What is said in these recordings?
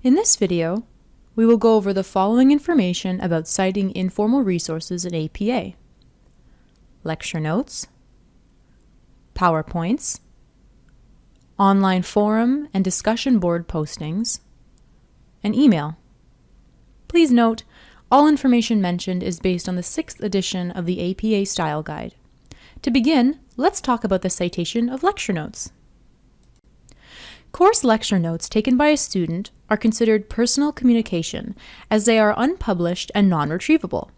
In this video, we will go over the following information about citing informal resources in APA. Lecture notes, PowerPoints, online forum and discussion board postings, and email. Please note, all information mentioned is based on the 6th edition of the APA Style Guide. To begin, let's talk about the citation of lecture notes. Course lecture notes taken by a student are considered personal communication as they are unpublished and non-retrievable.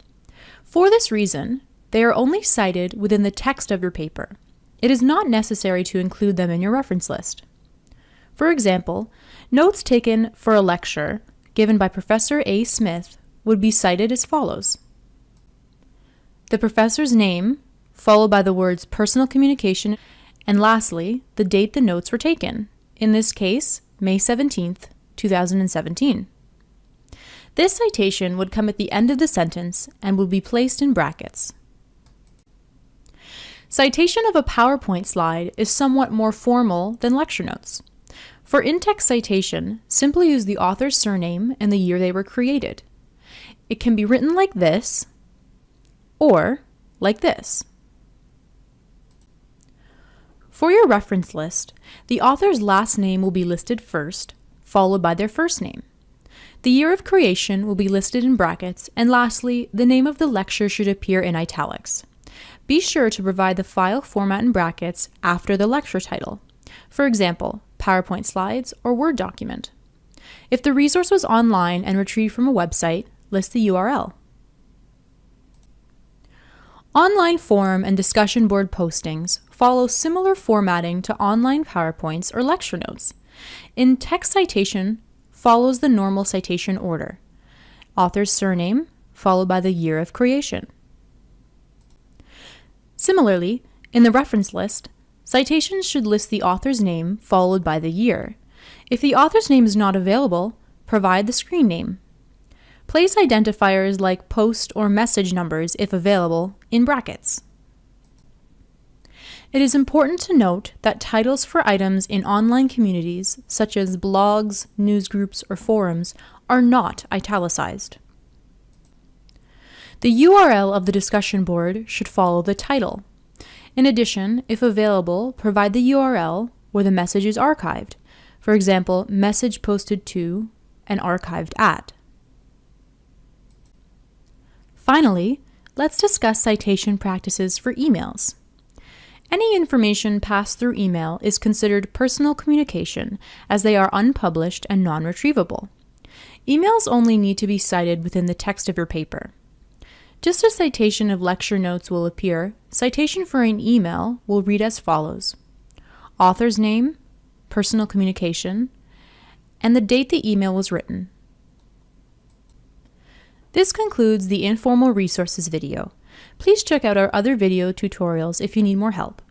For this reason, they are only cited within the text of your paper. It is not necessary to include them in your reference list. For example, notes taken for a lecture given by Professor A. Smith would be cited as follows. The professor's name, followed by the words personal communication, and lastly, the date the notes were taken, in this case, May 17th, 2017. This citation would come at the end of the sentence and would be placed in brackets. Citation of a PowerPoint slide is somewhat more formal than lecture notes. For in-text citation, simply use the author's surname and the year they were created. It can be written like this or like this. For your reference list, the author's last name will be listed first, followed by their first name. The year of creation will be listed in brackets, and lastly, the name of the lecture should appear in italics. Be sure to provide the file format in brackets after the lecture title. For example, PowerPoint slides or Word document. If the resource was online and retrieved from a website, list the URL. Online forum and discussion board postings follow similar formatting to online PowerPoints or lecture notes. In text citation follows the normal citation order. Author's surname followed by the year of creation. Similarly, in the reference list, citations should list the author's name followed by the year. If the author's name is not available, provide the screen name. Place identifiers like post or message numbers, if available, in brackets. It is important to note that titles for items in online communities, such as blogs, newsgroups, or forums, are not italicized. The URL of the discussion board should follow the title. In addition, if available, provide the URL where the message is archived. For example, message posted to and archived at. Finally, let's discuss citation practices for emails. Any information passed through email is considered personal communication as they are unpublished and non-retrievable. Emails only need to be cited within the text of your paper. Just as citation of lecture notes will appear, citation for an email will read as follows. Author's name, personal communication, and the date the email was written. This concludes the Informal Resources video. Please check out our other video tutorials if you need more help.